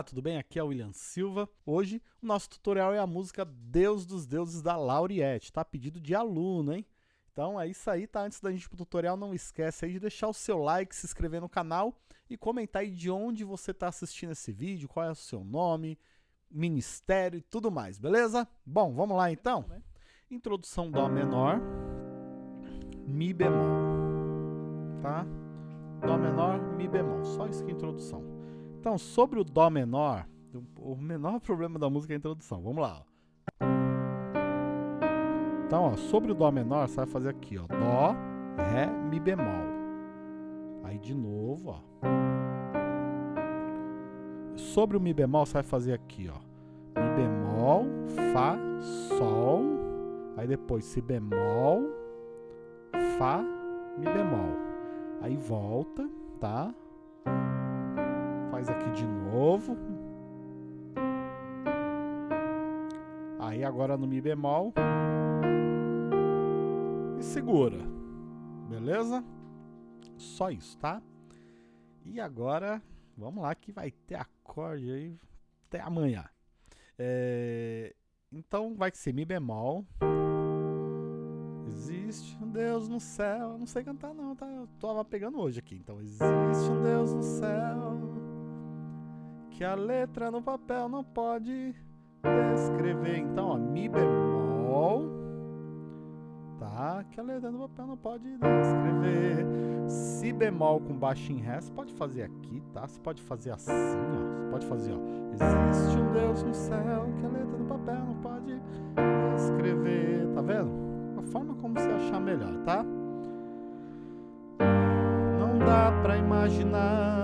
Olá, tudo bem? Aqui é o William Silva. Hoje o nosso tutorial é a música Deus dos Deuses da Lauriette, tá? Pedido de aluno, hein? Então é isso aí, tá? Antes da gente ir pro tutorial, não esquece aí de deixar o seu like, se inscrever no canal e comentar aí de onde você está assistindo esse vídeo, qual é o seu nome, ministério e tudo mais, beleza? Bom, vamos lá então? Introdução Dó menor, Mi bemol, tá? Dó menor, Mi bemol, só isso que é introdução. Então, sobre o Dó menor, o menor problema da música é a introdução. Vamos lá. Então, ó, sobre o Dó menor, você vai fazer aqui, ó. Dó, Ré, Mi bemol. Aí de novo, ó. Sobre o Mi bemol, você vai fazer aqui, ó. Mi bemol, Fá, Sol. Aí depois Si bemol, Fá, Mi bemol. Aí volta, tá? Faz aqui de novo. Aí agora no Mi bemol. E segura. Beleza? Só isso, tá? E agora, vamos lá que vai ter acorde aí até amanhã. É, então vai ser Mi bemol. Existe um Deus no céu. Eu não sei cantar não, tá? Eu tava pegando hoje aqui. Então existe um Deus no céu que a letra no papel não pode descrever. Então, ó, Mi bemol, tá? Que a letra no papel não pode descrever. Si bemol com baixo em Ré, você pode fazer aqui, tá? Você pode fazer assim, ó. Você pode fazer, ó. Existe um Deus no céu que a letra no papel não pode descrever. Tá vendo? A forma como você achar melhor, tá? Não dá pra imaginar.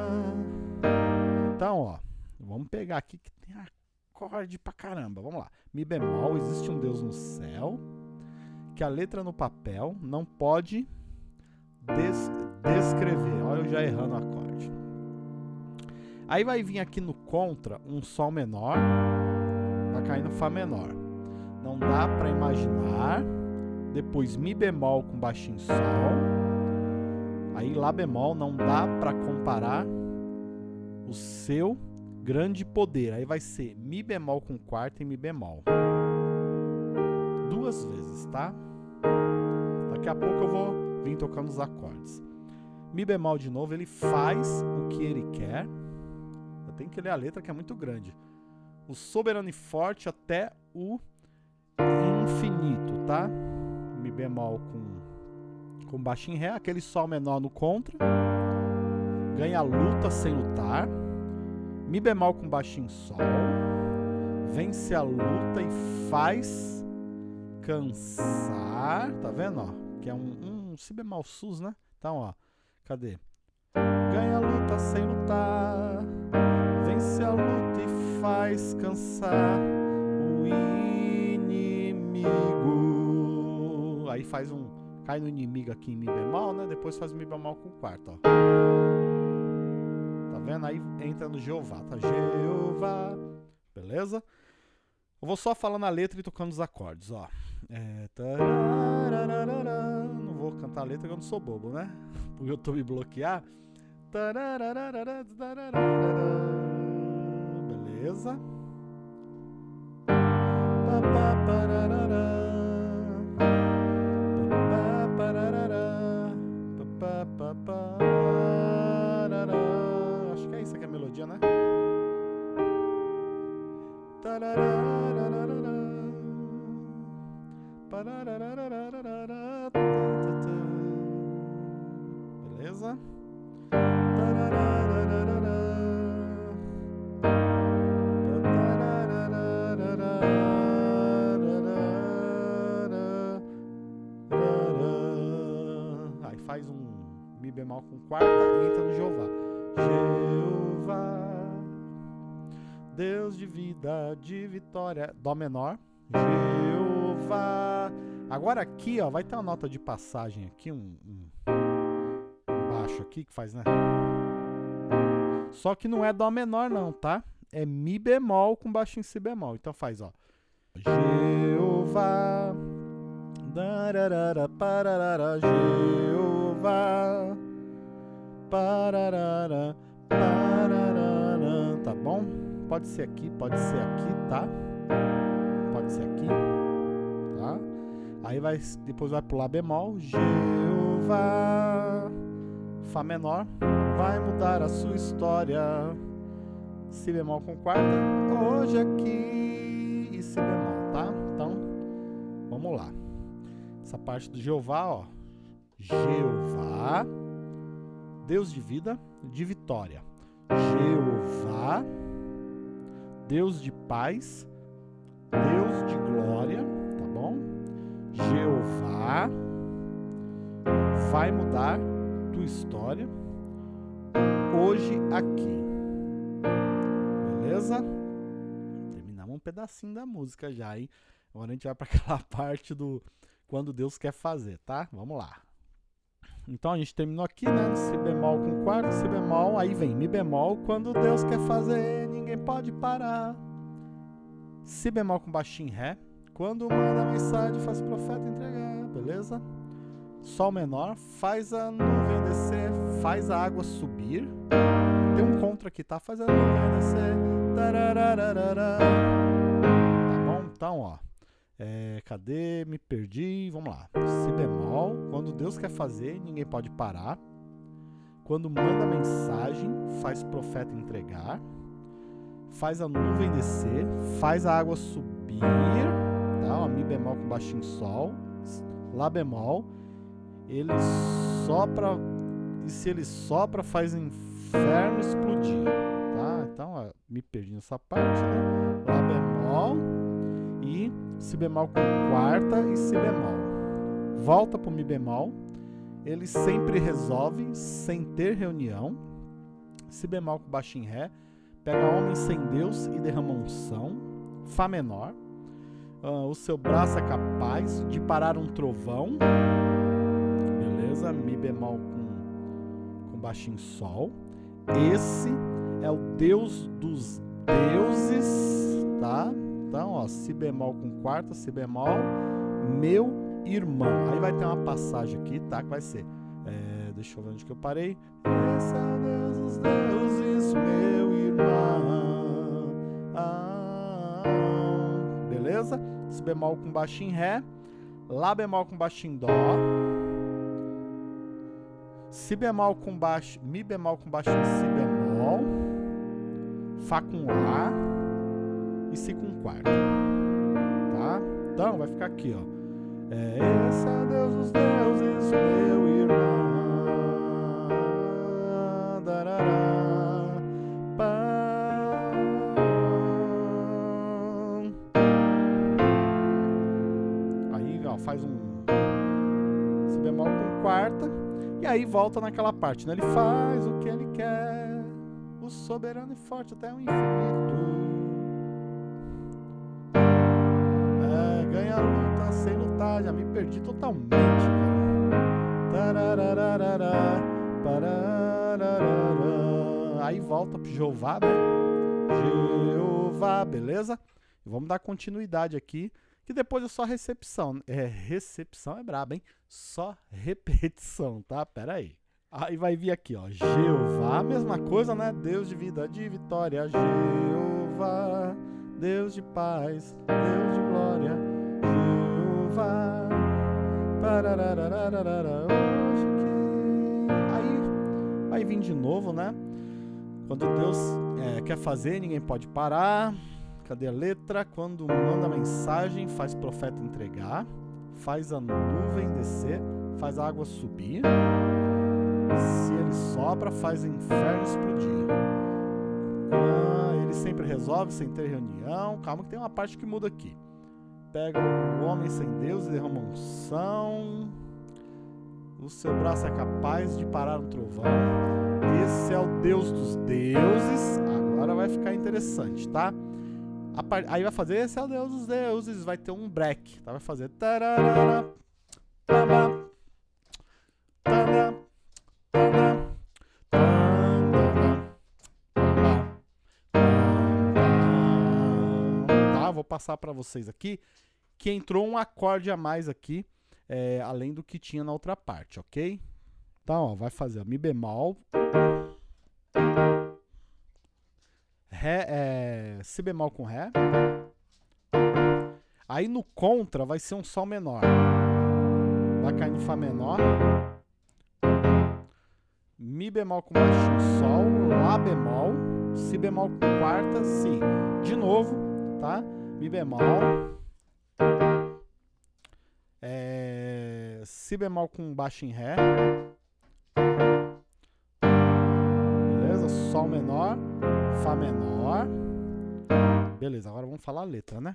Vamos pegar aqui que tem acorde pra caramba. Vamos lá. Mi bemol, existe um Deus no céu, que a letra no papel não pode des descrever. Olha eu já errando o acorde. Aí vai vir aqui no contra um Sol menor, cair no Fá menor. Não dá para imaginar. Depois Mi bemol com baixinho Sol. Aí Lá bemol não dá para comparar o seu grande poder. Aí vai ser Mi bemol com quarta e Mi bemol. Duas vezes, tá? Daqui a pouco eu vou vir tocando os acordes. Mi bemol de novo, ele faz o que ele quer. Eu tenho que ler a letra que é muito grande. O soberano e forte até o infinito, tá? Mi bemol com, com baixo em Ré, aquele Sol menor no contra. Ganha luta sem lutar. Mi bemol com baixinho Sol. Vence a luta e faz cansar. Tá vendo, ó? Que é um, um Si bemol sus, né? Então, ó. Cadê? Ganha a luta sem lutar. Vence a luta e faz cansar o inimigo. Aí faz um... Cai no inimigo aqui em Mi bemol, né? Depois faz Mi bemol com quarto, ó vendo? Aí entra no Jeová, tá? Jeová, beleza? Eu vou só falando a letra e tocando os acordes, ó. É, não vou cantar a letra porque eu não sou bobo, né? Tô me bloquear. Beleza? Beleza? Aí faz um Mi bemol com quarta e entra no Jeová. Jeová, Deus de vida, de vitória, Dó menor. Jeová. Agora aqui, ó, vai ter uma nota de passagem aqui, um, um, baixo aqui que faz, né? Só que não é Dó menor não, tá? É Mi bemol com baixo em Si bemol. Então faz, ó. Jeová. Dararara, pararara, Jeová. Pararara, pararara. Tá bom? Pode ser aqui, pode ser aqui, tá? Pode ser aqui, tá? Aí vai, depois vai pro Lá bemol, Jeová, Fá menor, vai mudar a sua história. Si bemol com quarta, hoje aqui e Si bemol, tá? Então, vamos lá. Essa parte do Jeová, ó. Jeová, Deus de vida, de vitória. Jeová, Deus de paz, Deus de glória, tá bom? Jeová vai mudar tua história hoje aqui. Beleza? Terminamos um pedacinho da música já, hein? Agora a gente vai para aquela parte do quando Deus quer fazer, tá? Vamos lá. Então a gente terminou aqui, né? Si bemol com quarto, Si bemol, aí vem Mi bemol, quando Deus quer fazer, pode parar. Si bemol com baixinho Ré, quando manda mensagem, faz o profeta entregar, beleza? Sol menor, faz a nuvem descer, faz a água subir. Tem um contra aqui, tá? Faz a nuvem descer. Tá bom? Então, ó. É, cadê? Me perdi. Vamos lá. Si bemol. Quando Deus quer fazer, ninguém pode parar. Quando manda mensagem, faz profeta entregar. Faz a nuvem descer. Faz a água subir. Tá? Ó, Mi bemol com baixinho sol. Lá bemol. Ele sopra. E se ele sopra, faz inferno explodir. Tá? Então, ó, me perdi nessa parte. Né? Lá bemol. E Si bemol com quarta e Si bemol. Volta para o Mi bemol. Ele sempre resolve sem ter reunião. Si bemol com baixinho Ré. Pega homem sem Deus e derrama unção. Fá menor. Uh, o seu braço é capaz de parar um trovão. Beleza? Mi bemol com, com baixinho Sol. Esse é o Deus dos deuses, tá? Então, ó, si bemol com quarta, si bemol, meu irmão. Aí vai ter uma passagem aqui, tá? Que vai ser, deixa eu ver onde que eu parei. Esse é o Deus dos deuses, meu irmão. Ah, beleza? Si bemol com baixinho ré, lá bemol com baixinho dó. Si bemol com baixo, mi bemol com baixinho si bemol, fá com lá e si com quarto, tá? Então vai ficar aqui, ó. É, esse é Deus dos deuses, meu irmão. Aí volta naquela parte, né? Ele faz o que ele quer, o soberano e forte até o infinito. ganha luta sem lutar, já me perdi totalmente. Aí volta pro Jeová, né? Jeová, beleza? Vamos dar continuidade aqui, que depois é só recepção. É, recepção é braba, hein? Só repetição, tá? Pera aí. Aí vai vir aqui, ó. Jeová, mesma coisa, né? Deus de vida, de vitória. Jeová, Deus de paz, Deus de glória. Jeová. Aí vai vir de novo, né? Quando Deus é, quer fazer, ninguém pode parar. Cadê a letra? Quando manda mensagem, faz profeta entregar. Faz a nuvem descer. Faz a água subir. Se ele sopra, faz inferno explodir. Ah, ele sempre resolve sem ter reunião. Calma que tem uma parte que muda aqui pega o homem sem Deus e derrama unção. O seu braço é capaz de parar um trovão. Esse é o Deus dos deuses. Agora vai ficar interessante, tá? Aí vai fazer, esse é o Deus dos deuses. Vai ter um break, tá? Vai fazer. Tararara, Tá, vou passar para vocês aqui que entrou um acorde a mais aqui, é, além do que tinha na outra parte, ok? Então, ó, vai fazer ó, Mi bemol, Ré, é, Si bemol com Ré. Aí no contra vai ser um Sol menor. Vai cair no Fá menor. Mi bemol com baixo, Sol, Lá bemol, Si bemol com quarta, Si. De novo, tá? Mi bemol. É, si bemol com baixo em Ré. Beleza? Sol menor, Fá menor. Beleza, agora vamos falar a letra, né?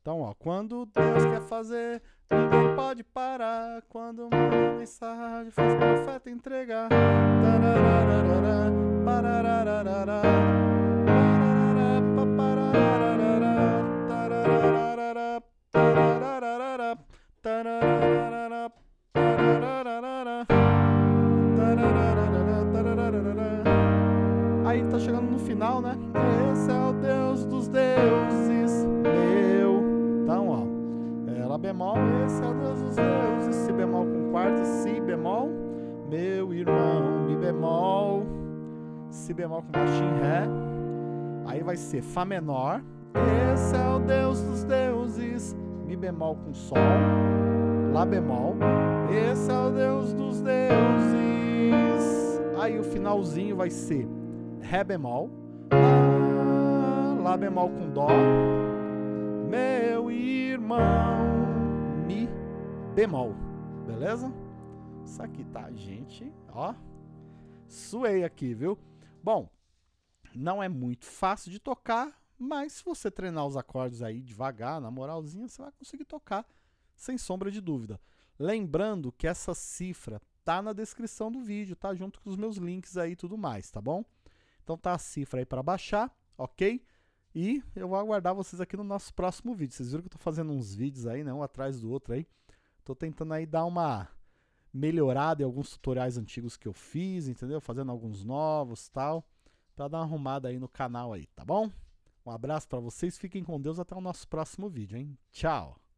Então, ó, quando Deus quer fazer, ninguém pode parar. Quando manda mensagem, faz profeta entregar. Tarararara, meu irmão, Mi bemol, Si bemol com baixo em Ré, aí vai ser Fá menor, esse é o Deus dos deuses, Mi bemol com Sol, Lá bemol, esse é o Deus dos deuses, aí o finalzinho vai ser Ré bemol, Lá, Lá bemol com Dó, meu irmão, Mi bemol, beleza? Aqui tá, gente, ó, suei aqui, viu? Bom, não é muito fácil de tocar, mas se você treinar os acordes aí devagar, na moralzinha, você vai conseguir tocar, sem sombra de dúvida. Lembrando que essa cifra tá na descrição do vídeo, tá? Junto com os meus links aí e tudo mais, tá bom? Então tá a cifra aí para baixar, ok? E eu vou aguardar vocês aqui no nosso próximo vídeo. Vocês viram que eu tô fazendo uns vídeos aí, né? Um atrás do outro aí. Tô tentando aí dar uma melhorada em alguns tutoriais antigos que eu fiz, entendeu? Fazendo alguns novos tal. Pra dar uma arrumada aí no canal aí, tá bom? Um abraço para vocês, fiquem com Deus, até o nosso próximo vídeo, hein? Tchau!